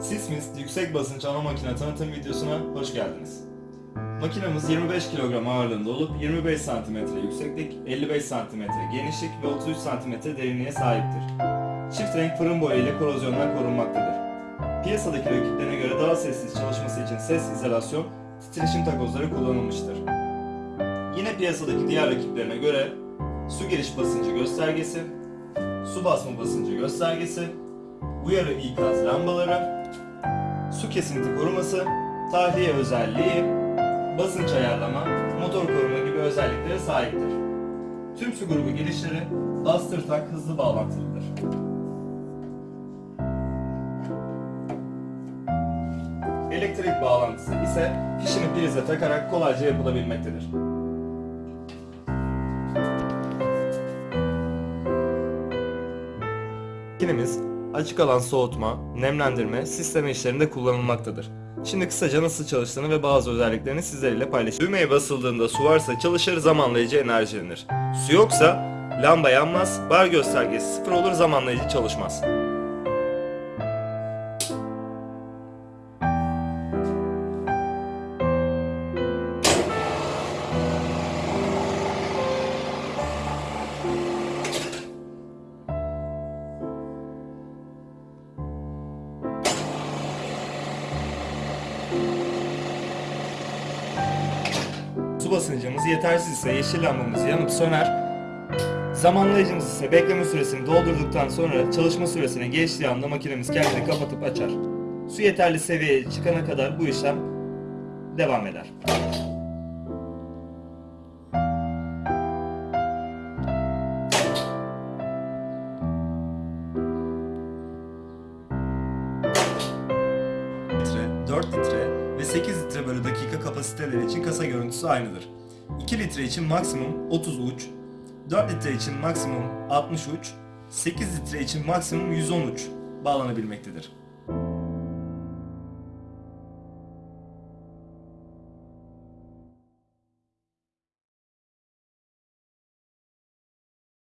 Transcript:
Sismist yüksek basınç ana makine tanıtım videosuna hoş geldiniz. Makinamız 25 kilogram ağırlığında olup 25 cm yükseklik, 55 cm genişlik ve 33 cm derinliğe sahiptir. Çift renk fırın boya ile korozyondan korunmaktadır. Piyasadaki rakiplerine göre daha sessiz çalışması için ses izolasyon, titreşim takozları kullanılmıştır. Yine piyasadaki diğer rakiplerine göre su giriş basıncı göstergesi, su basma basıncı göstergesi, uyarı ikaz lambaları, kesinti koruması, tahliye özelliği, basınç ayarlama, motor koruma gibi özelliklere sahiptir. Tüm su grubu girişleri bastır tak hızlı bağlantılıdır. Elektrik bağlantısı ise fişini prize takarak kolayca yapılabilmektedir. Makinemiz açık alan soğutma, nemlendirme, sisteme işlerinde kullanılmaktadır. Şimdi kısaca nasıl çalıştığını ve bazı özelliklerini sizlerle paylaşacağım. Düğmeye basıldığında su varsa çalışır zamanlayıcı enerjilenir. Su yoksa lamba yanmaz, bar göstergesi sıfır olur zamanlayıcı çalışmaz. Su basıncımız yetersiz ise yeşil lambamız yanıp söner. Zamanlayıcımız ise bekleme süresini doldurduktan sonra çalışma süresine geçtiği anda makinemiz kendini kapatıp açar. Su yeterli seviyeye çıkana kadar bu işlem devam eder. litre, 4 litre ve 8 litre bölü dakika kapasiteleri için kasa görüntüsü aynıdır. 2 litre için maksimum 30 uç, 4 litre için maksimum 60 uç, 8 litre için maksimum 110 uç bağlanabilmektedir.